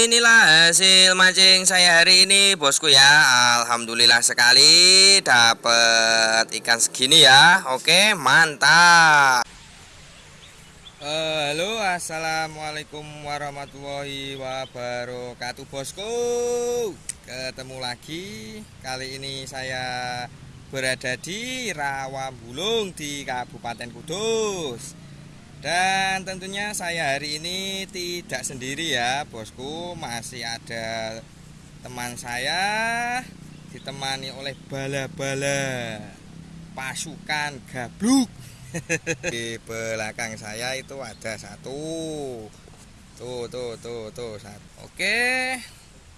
Inilah hasil mancing saya hari ini bosku ya. Alhamdulillah sekali dapat ikan segini ya. Oke mantap. Uh, Halo assalamualaikum warahmatullahi wabarakatuh bosku. Ketemu lagi. Kali ini saya berada di Rawabulung di Kabupaten Kudus dan tentunya saya hari ini tidak sendiri ya bosku. Masih ada teman saya Ditemani oleh bala-bala Pasukan gabluk. Di belakang saya itu ada satu. Tuh tuh tuh tuh Oke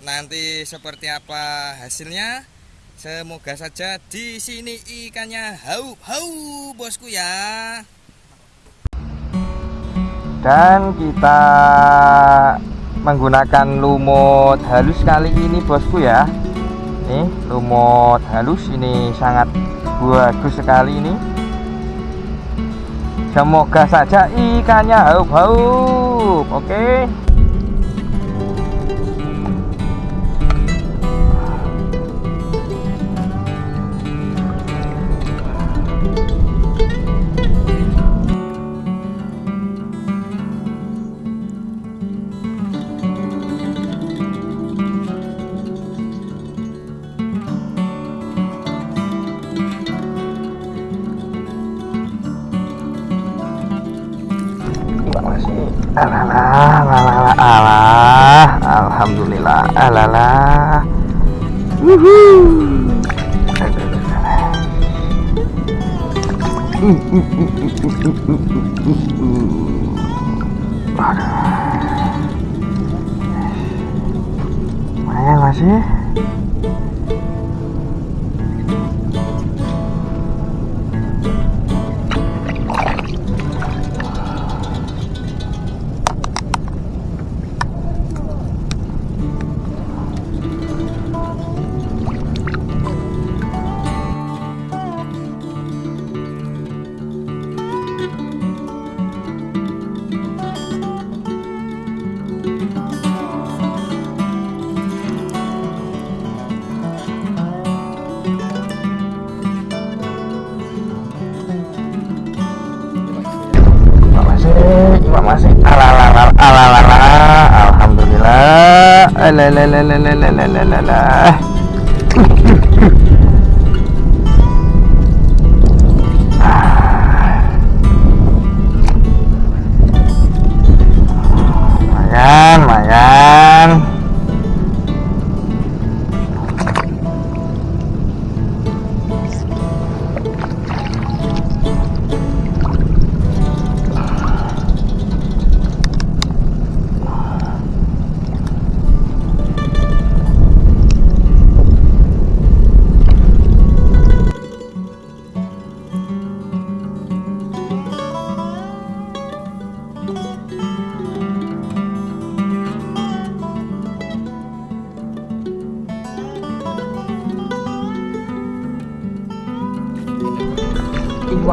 Nanti seperti apa hasilnya? Semoga saja di sini ikannya hau hau bosku ya dan kita menggunakan lumut halus kali ini bosku ya. Nih lumut halus ini sangat bagus sekali ini. Semoga saja ikannya haup-haup. Oke. okay. Alalah, alalah, alah, alhamdulillah, alalah. Wuhuu. Mana masih 来来来来来来来来来来！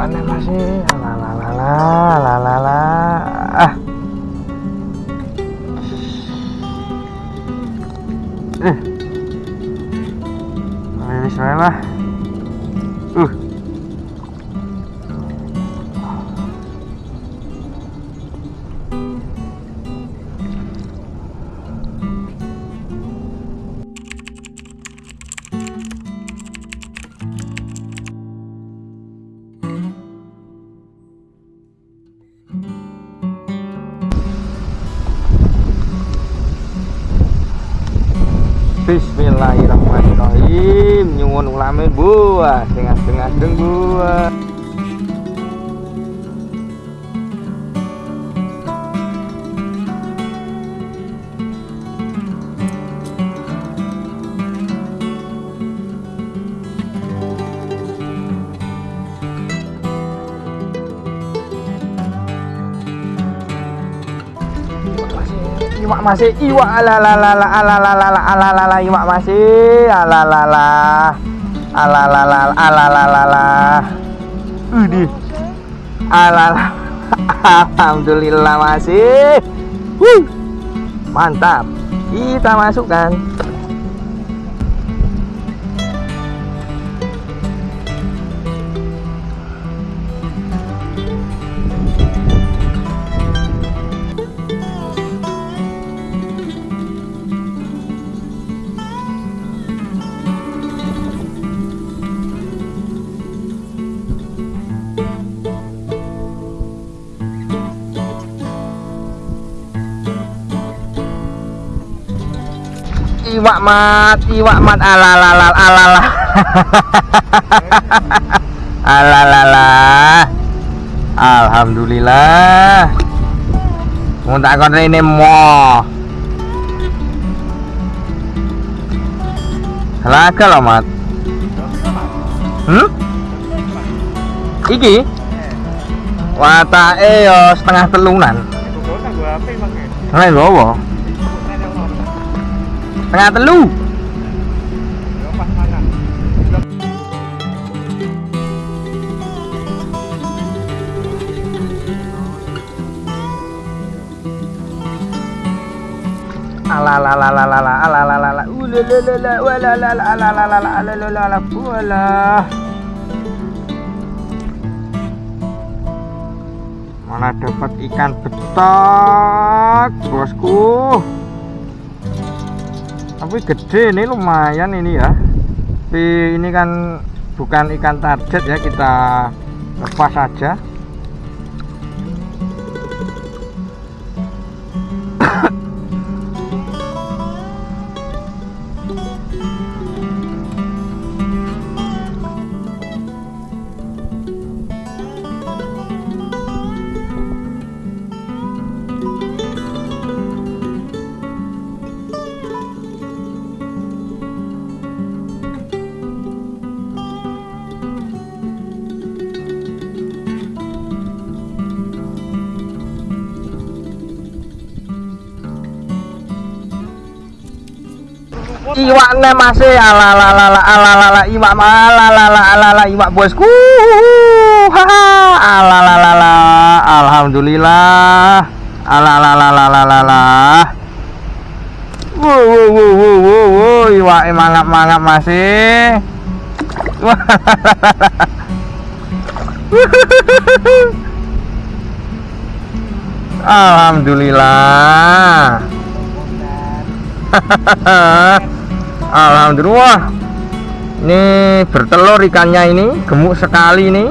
Iwannya masih lalalala ah eh Bismillah uh Bismillahirrahmanirrahim. Nyuwun ulame buah setengah-setengah deng buah iwak masih iwak alalala alalala alalala iwak masih alalala alalala alalala. Ini. Alala alhamdulillah masih. Wuh. mantap. Kita masukkan iwak mat iwak mat alalala alala. Alalala. Alhamdulillah. Mau tak kon rene mo. Laga loh mat? Hmm? Iki? Watake yo setengah telunan. Nah, bawa Tengah telu. Alalalalalala alalalala ulalala walalala alalalala alalalala walah Mana dapat ikan betok, bosku tapi gede ini lumayan ini ya. Tapi ini kan bukan ikan target ya kita lepas saja iwaknya masih alalala alalala iwak alalala alalala iwak bosku haha alalala alhamdulillah alalala wow wow wow wow wow wow iwak mangap mangap masih Alhamdulillah Alhamdulillah. Ini bertelur ikannya ini gemuk sekali ini.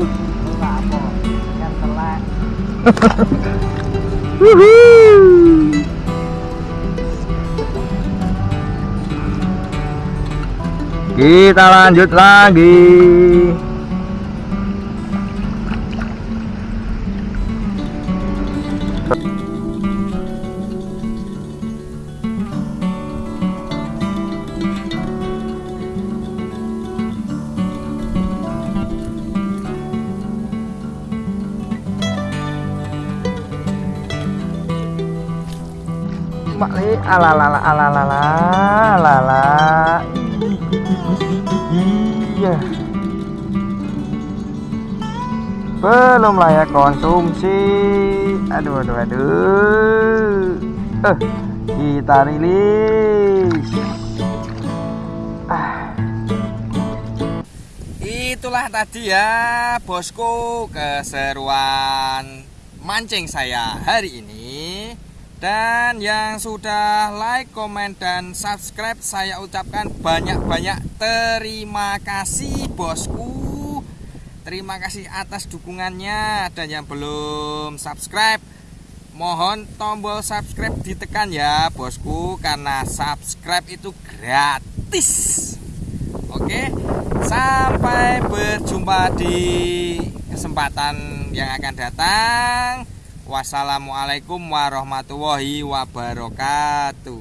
Kita lanjut lagi alalala alalala alala. Iya. Belum layak konsumsi. Aduh aduh aduh. Eh, kita rilis. Ah. Itulah tadi ya bosku keseruan mancing saya hari ini dan yang sudah like, komen, dan subscribe Saya ucapkan banyak-banyak terima kasih bosku. Terima kasih atas dukungannya. Dan yang belum subscribe Mohon tombol subscribe ditekan ya bosku. Karena subscribe itu gratis. Oke Sampai berjumpa di kesempatan yang akan datang Wassalamualaikum warahmatullahi wabarakatuh